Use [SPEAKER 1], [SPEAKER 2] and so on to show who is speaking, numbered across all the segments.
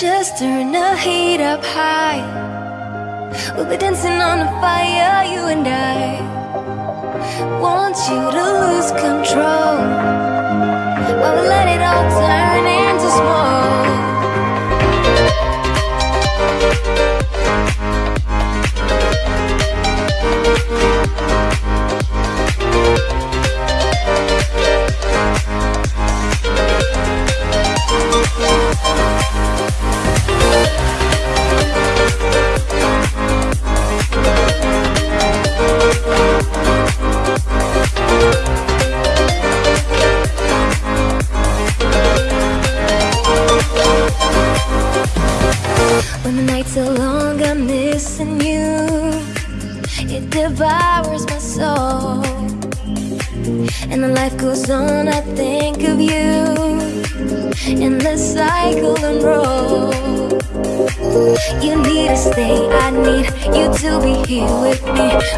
[SPEAKER 1] Just turn the heat up high. We'll be dancing on the fire, you and I. Want you to lose control. While we let it all turn into smoke.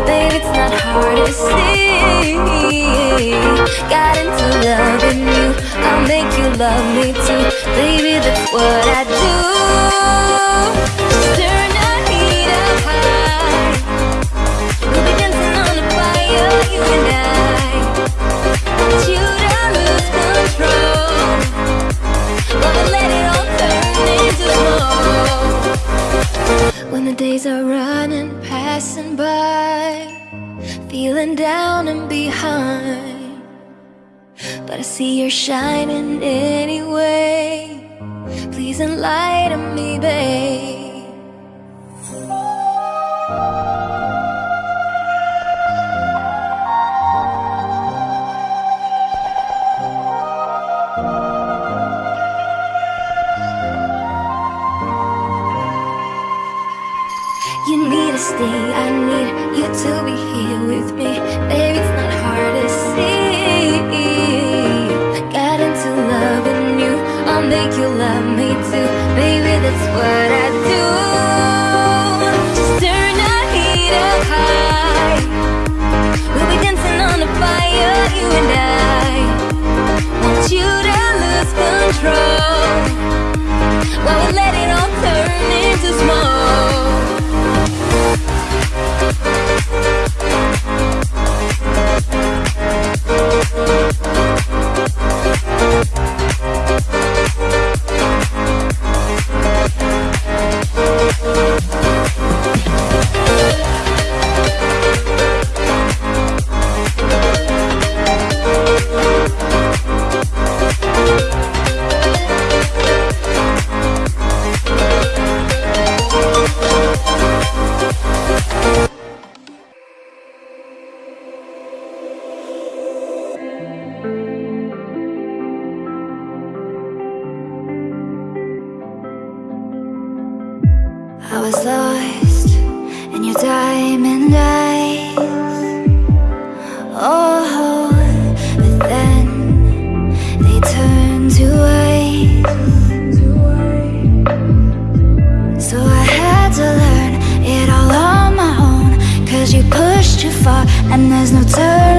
[SPEAKER 1] Babe, it's not hard to see. Got into loving you. I'll make you love me too. Baby, that's what I do. too far, and
[SPEAKER 2] there's no
[SPEAKER 3] turning.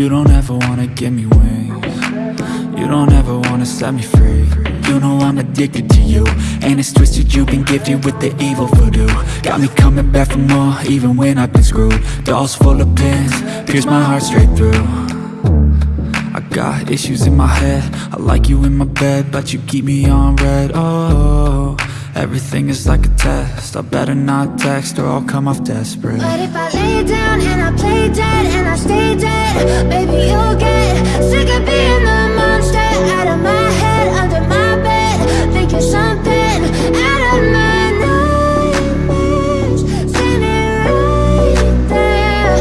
[SPEAKER 3] You
[SPEAKER 4] don't ever wanna give me wings. You don't ever wanna set me free. You know I'm addicted to you And it's twisted you've been gifted with the evil voodoo. Got me coming back for more even when I've been screwed. Dolls full of pins, pierce my heart straight through. I got issues in my head. I like you in my bed But you keep me on red. Oh, everything is like a test I better not text or I'll come off desperate
[SPEAKER 3] But if I lay down and I play dead and I stay dead, maybe you'll get sick of being the monster out of my head, under my bed. Think you're something out of my nightmares, standing right there.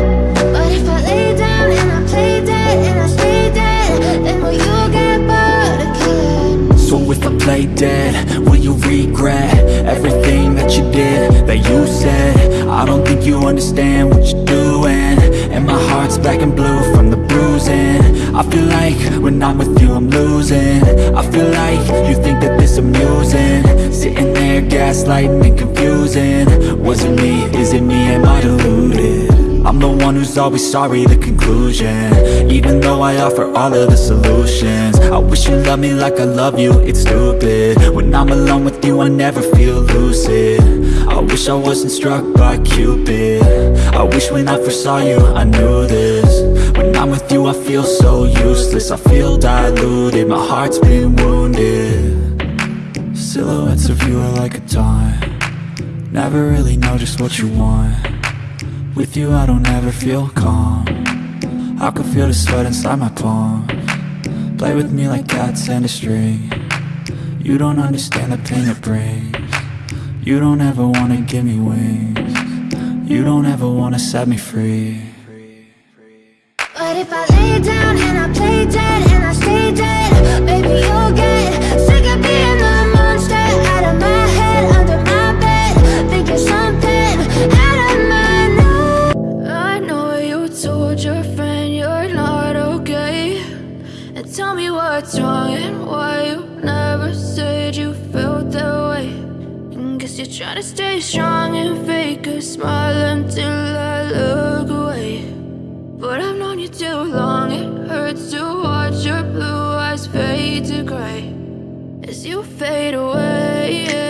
[SPEAKER 3] But if I lay down and I play dead and I stay dead, then will you get bored me?
[SPEAKER 4] So if I play dead, you regret everything that you did, that you said? I don't think you understand what you're doing And my heart's black and blue from the bruising I feel like when I'm with you I'm losing I feel like you think that this amusing Sitting there gaslighting and confusing Was it me? Is it me? Am I deluded? One who's always sorry, the conclusion. Even though I offer all of the solutions I wish you loved me like I love you, it's stupid. When I'm alone with you, I never feel lucid. I wish I wasn't struck by Cupid. I wish when I first saw you, I knew this. When I'm with you, I feel so useless. I feel diluted, my heart's been wounded. Silhouettes of you are like a taunt. Never really know just what you want with you I don't ever feel calm. I can feel the sweat inside my palm. Play with me like cats and a string. You don't understand the pain it brings. You don't ever wanna give me wings. You don't ever wanna set me free.
[SPEAKER 3] But if I lay down and I play dead and I stay dead Baby, you'll get and to stay strong and fake a smile until I look away. But I've known you too long, it hurts to watch your blue eyes fade to gray As you fade away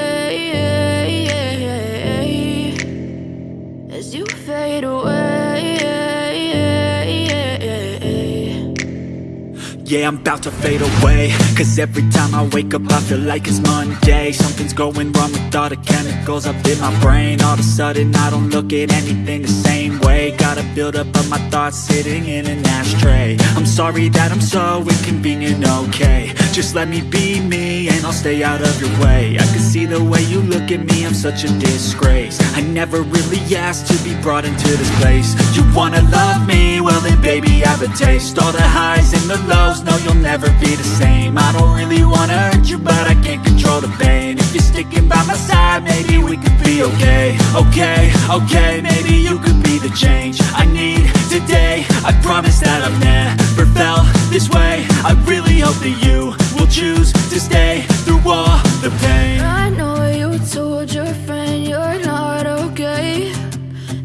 [SPEAKER 4] Yeah, I'm about to fade away. Cause every time I wake up I feel like it's Monday. Something's going wrong with all the chemicals up in my brain. All of a sudden I don't look at anything the same way Got a buildup of my thoughts sitting in an ashtray. I'm sorry that I'm so inconvenient, okay. Just let me be me and I'll stay out of your way. I can see the way you look at me, I'm such a disgrace. I never really asked to be brought into this place. You wanna love me? Well then baby I have a taste. All the highs and the lows, no you'll never be the same. I don't really wanna hurt you but I can't control the pain. If you're sticking by my side, maybe we could be okay. Okay, okay, maybe you could be the change I need today. I promise that I've never felt this way. I really hope that you will choose to stay through all the pain.
[SPEAKER 3] I know you told your friend you're not okay.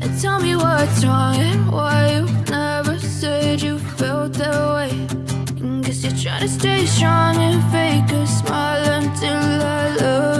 [SPEAKER 3] And tell me what's wrong and why you never said you felt that way. And Guess you're trying to stay strong and fake a smile until I look